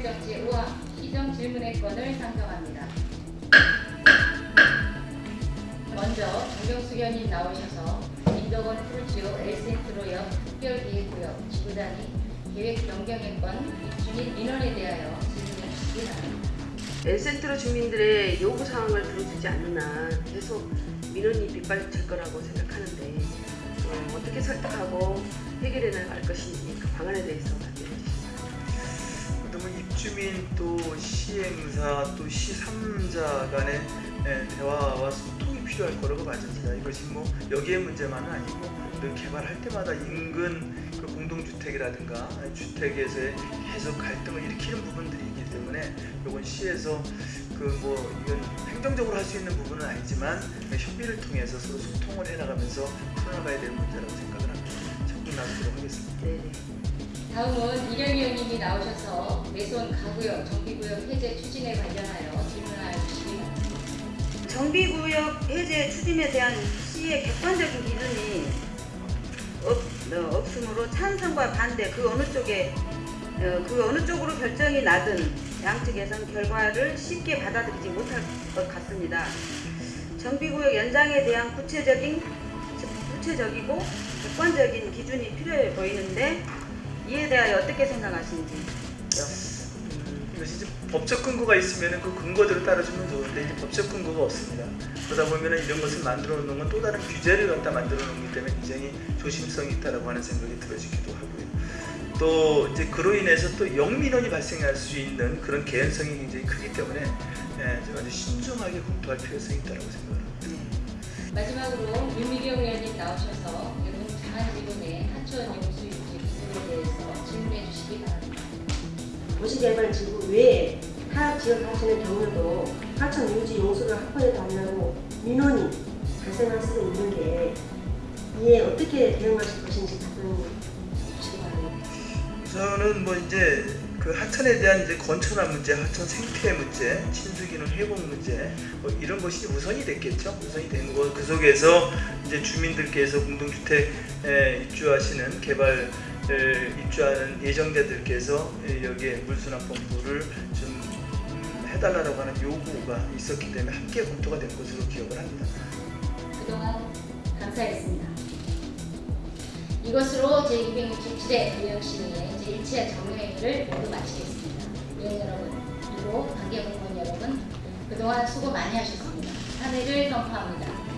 정치 우와 시정 질문의 건을 상정합니다. 먼저 정경수 의원님 나오셔서 인덕원 프루지오 엘센트로역 특별기획구역 지구단위 계획 변경의 건 입주민 민원에 대하여 질문해 주시기 바랍니다. 엘센트로 주민들의 요구 사항을 들어주지 않는 한 계속 민원이 빗발칠 거라고 생각하는데 어, 어떻게 설득하고 해결해 나갈 것인지 그 방안에 대해서 주민 또 시행사 또 시3자 간의 예, 대화와 소통이 필요할 거라고 맞습니다. 이것이 뭐 여기의 문제만은 아니고 늘 개발할 때마다 인근 그 공동주택이라든가 주택에서의 계속 갈등을 일으키는 부분들이 있기 때문에 이건 시에서 그 뭐 이건 행정적으로 할 수 있는 부분은 아니지만 협의를 통해서 서로 소통을 해나가면서 풀어나가야 될 문제라고 생각을 합니다. 적극 나서도록 하겠습니다. 네. 다음은 이령 의원님이 나오셔서 내손 가구역 정비구역 해제 추진에 관련하여 질문하여 주시기. 정비구역 해제 추진에 대한 시의 객관적인 기준이 없, 어, 없으므로 찬성과 반대 그 어느 쪽에 어, 그 어느 쪽으로 결정이 나든 양측에선 결과를 쉽게 받아들이지 못할 것 같습니다. 정비구역 연장에 대한 구체적인 구체적이고 객관적인 기준이 필요해 보이는데 이에 대하여 어떻게 생각하시는지 음, 이제 법적 근거가 있으면 그 근거대로 따라주면 좋은데 이제 법적 근거가 없습니다. 그러다 보면 이런 것을 만들어 놓는 건 또 다른 규제를 갖다 만들어 놓기 때문에 굉장히 조심성이 있다라고 하는 생각이 들어지기도 하고요. 또 이제 그로 인해서 또 영민원이 발생할 수 있는 그런 개연성이 굉장히 크기 때문에 예, 좀 아주 신중하게 검토할 필요성이 있다고 생각합니다. 마지막으로 윤미경 의원님 나오셔서 이번 장안지구내 하천 도시개발지구 외에 타 지역 하천의 경우도 하천 유지 용수를 확보해 달라고 민원이 발생할 수도 있는데 이에 어떻게 대응하실 것인지 답변 주시기 바랍니다. 저는 뭐 이제 그 하천에 대한 이제 건천화 문제, 하천 생태 문제, 친수기능 회복 문제 뭐 이런 것이 우선이 됐겠죠. 우선이 된 거. 그 속에서 이제 주민들께서 공동주택에 입주하시는 개발 에, 입주하는 예정자들께서 에, 여기에 펌프를 좀 음, 해달라고 하는 요구가 있었기 때문에 함께 검토가 된 것으로 기억을 합니다. 그동안 감사했습니다. 이것으로 제267회 의령시의회 제1차 정회의를 모두 마치겠습니다. 의원 여러분, 그리고 관계 공무원 여러분, 그동안 수고 많이 하셨습니다. 한 해를 선포합니다.